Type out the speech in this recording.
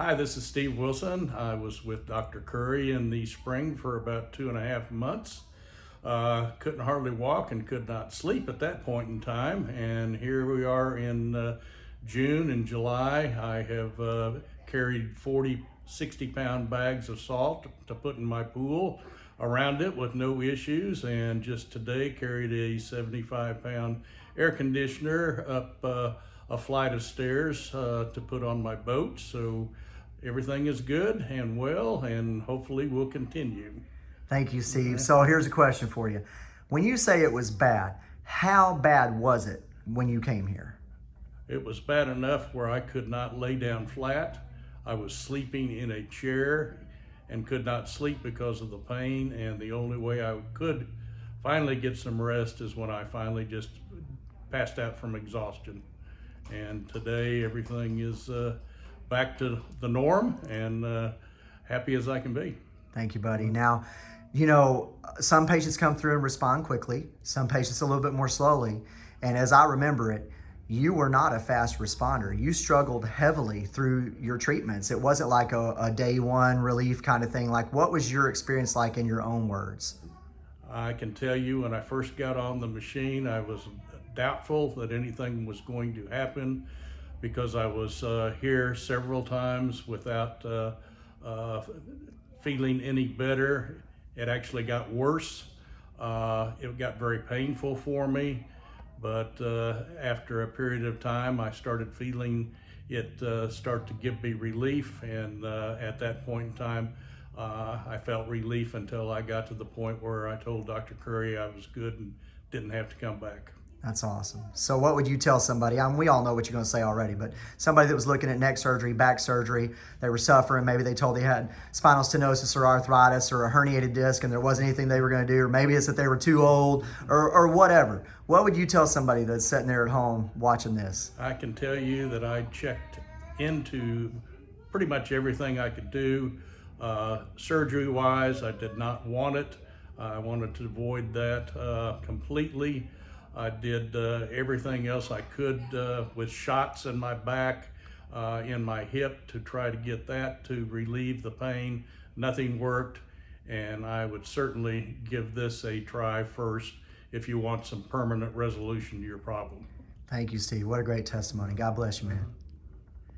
Hi, this is Steve Wilson. I was with Dr. Curry in the spring for about two and a half months. Uh, couldn't hardly walk and could not sleep at that point in time. And here we are in uh, June and July. I have uh, carried 40, 60 pound bags of salt to put in my pool around it with no issues. And just today carried a 75 pound air conditioner up uh, a flight of stairs uh, to put on my boat. So everything is good and well, and hopefully we'll continue. Thank you, Steve. So here's a question for you. When you say it was bad, how bad was it when you came here? It was bad enough where I could not lay down flat. I was sleeping in a chair and could not sleep because of the pain. And the only way I could finally get some rest is when I finally just passed out from exhaustion. And today everything is uh, back to the norm and uh, happy as I can be. Thank you, buddy. Now, you know, some patients come through and respond quickly, some patients a little bit more slowly. And as I remember it, you were not a fast responder. You struggled heavily through your treatments. It wasn't like a, a day one relief kind of thing. Like, what was your experience like in your own words? I can tell you when I first got on the machine, I was doubtful that anything was going to happen because I was uh, here several times without uh, uh, feeling any better. It actually got worse. Uh, it got very painful for me, but uh, after a period of time, I started feeling it uh, start to give me relief, and uh, at that point in time, uh, I felt relief until I got to the point where I told Dr. Curry I was good and didn't have to come back. That's awesome. So what would you tell somebody? I mean, we all know what you're going to say already, but somebody that was looking at neck surgery, back surgery, they were suffering, maybe they told they had spinal stenosis or arthritis or a herniated disc and there wasn't anything they were going to do, or maybe it's that they were too old or, or whatever. What would you tell somebody that's sitting there at home watching this? I can tell you that I checked into pretty much everything I could do. Uh, surgery wise, I did not want it. I wanted to avoid that uh, completely. I did uh, everything else I could uh, with shots in my back, uh, in my hip to try to get that to relieve the pain. Nothing worked, and I would certainly give this a try first if you want some permanent resolution to your problem. Thank you, Steve. What a great testimony. God bless you, man.